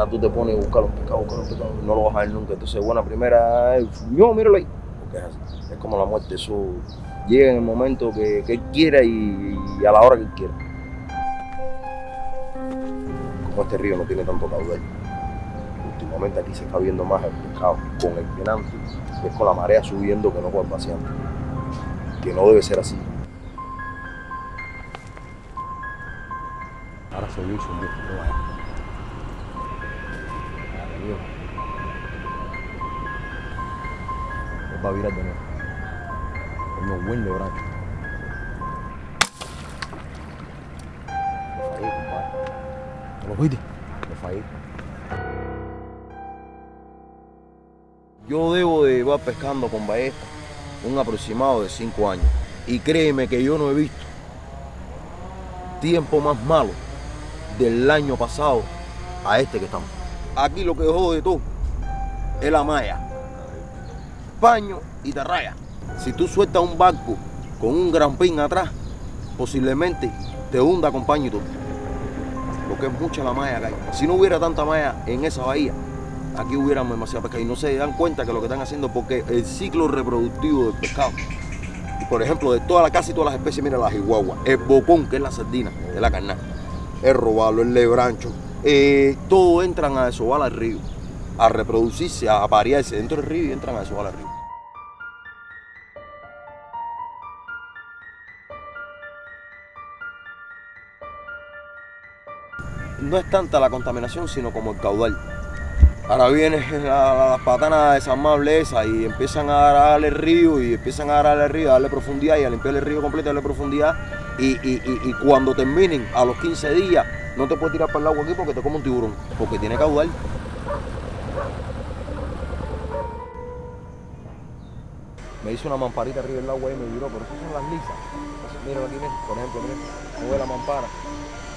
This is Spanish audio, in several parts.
Ahora tú te pones a buscar los pescados, buscar los pescados, no lo vas a ver nunca. Entonces, buena primera, es, yo, míralo ahí. Porque es es como la muerte, eso llega en el momento que, él quiera y, a la hora que él quiera. Como este río no tiene tanto caudal, últimamente aquí se está viendo más el pescado con el penante, es con la marea subiendo que no con el vaciante. Que no debe ser así. Ahora se hizo un mucho, no. Él va a virar de nuevo. Coño, buen de bracho. Lo fallé, compadre. ¿No lo viste? Lo fallé. Yo debo de llevar pescando con ballesta un aproximado de 5 años. Y créeme que yo no he visto tiempo más malo del año pasado a este que estamos. Aquí lo que dejó de todo es la malla. Paño y te raya. Si tú sueltas un barco con un gran pin atrás, posiblemente te hunda con paño y todo. Lo que es mucha la malla que hay. Si no hubiera tanta malla en esa bahía, aquí hubiéramos demasiada pesca y no se dan cuenta que lo que están haciendo porque el ciclo reproductivo del pescado por ejemplo de toda la casi todas las especies mira la jiguagua el bocón que es la sardina de la carnal el robalo el lebrancho eh, todo entran a desovar al río a reproducirse a aparearse dentro del río y entran a desovar al río no es tanta la contaminación sino como el caudal Ahora viene la, las patanas desarmables y empiezan a darle el río y empiezan a darle río, a darle profundidad y a limpiar el río completo, a darle profundidad. Y, y, y, cuando terminen, a los 15 días, no te puedes tirar para el agua aquí porque te come un tiburón, porque tiene caudal. Me hizo una mamparita arriba del agua y me viró, pero esas son las lisas. Mira aquí, mira, por ejemplo, mira, no ve la mampara.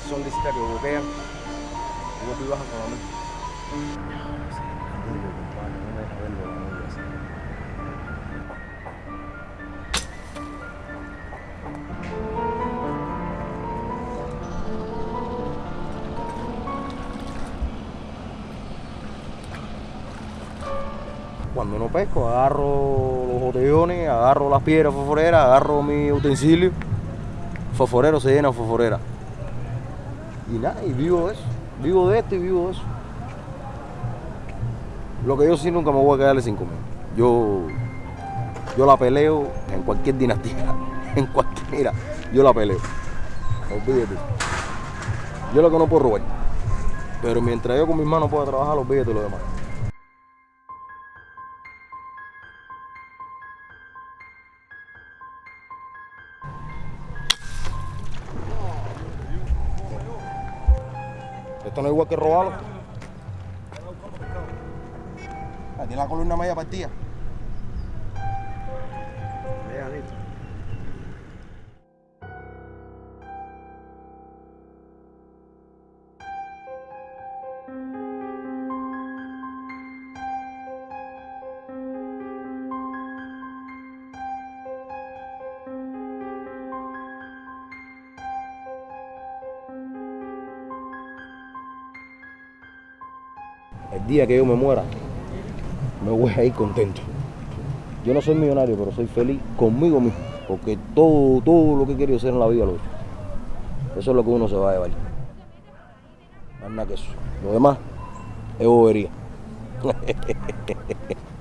Son lisitas que boquean y tú bajas con. Cuando no pesco, agarro los botellones, agarro las piedras fosforeras, agarro mi utensilio. Fosforero se llena fosforera. Y nada, y vivo de eso. Vivo de esto y vivo de eso. Lo que yo sí nunca me voy a quedarle sin comer. Yo, yo la peleo en cualquier dinastía. En cualquier, mira, yo la peleo. Olvídate. Yo lo que no puedo robar. Pero mientras yo con mis manos pueda trabajar, olvídate lo demás. Esto no es igual que robarlo. Tiene la columna media partida. El día que yo me muera, me voy a ir contento. Yo no soy millonario, pero soy feliz conmigo mismo. Porque todo, todo lo que he querido hacer en la vida lo he hecho. Eso es lo que uno se va a llevar. Más nada que eso. Lo demás es bobería.